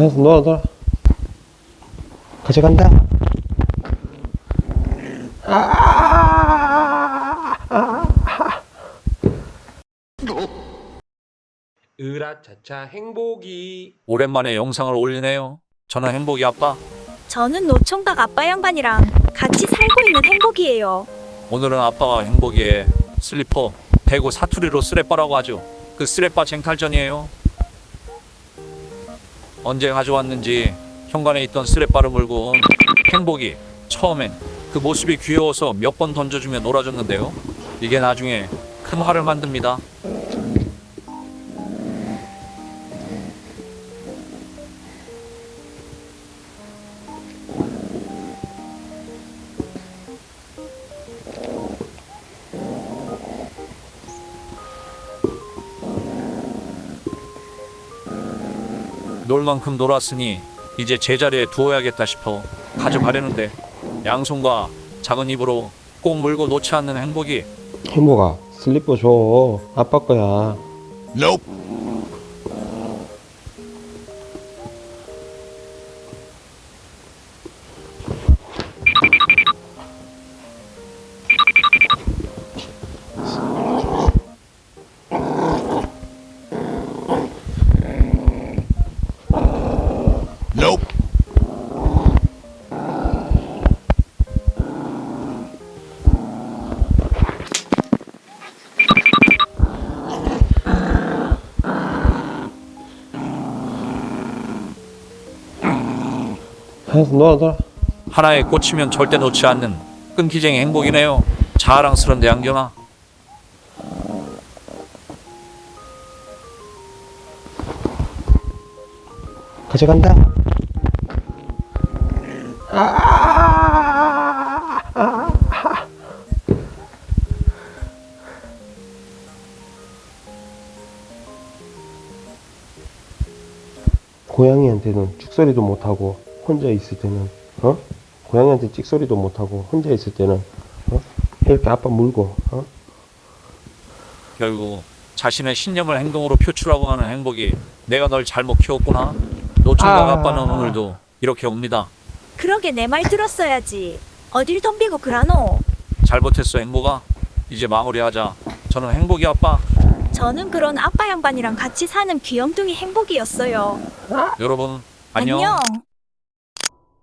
알았어 놀아 놀아 가져간다 으라차차 행복이 오랜만에 영상을 올리네요. 저는 행복이 아빠. 저는 노총각 아빠 양반이랑 같이 살고 있는 행복이에요. 오늘은 아빠와 행복이의 슬리퍼 대구 사투리로 쓰레빠라고 하죠. 그 쓰레빠 쟁탈전이에요. 언제 가져왔는지 현관에 있던 쓰레빠를 물고 온 행복이 처음엔 그 모습이 귀여워서 몇 번 던져주며 놀아줬는데요. 이게 나중에 큰 화를 만듭니다. 놀 만큼 놀았으니 이제 제자리에 두어야겠다 싶어 가져가려는데 양손과 작은 입으로 꼭 물고 놓지 않는 행복이 행복아 슬리퍼 줘. 아빠 거야 알았어 놀아 놀아 하나에 꽂히면 절대 놓지 않는 끈기쟁이 행복이네요. 자랑스런데 양경아. 가져간다 고양이한테는 찍소리도 못하고 혼자 있을 때는 어? 고양이한테 찍소리도 못하고 혼자 있을 때는 어? 이렇게 아빠 물고 어? 결국 자신의 신념을 행동으로 표출하고 하는 행복이 내가 널 잘못 키웠구나. 노총각 아. 아빠는 오늘도 이렇게 옵니다. 그러게 내 말 들었어야지. 어딜 덤비고 그러노? 잘못했어 행복아. 이제 마무리하자. 저는 행복이 아빠. 저는 그런 아빠 양반이랑 같이 사는 귀염둥이 행복이었어요. 여러분 안녕. 안녕.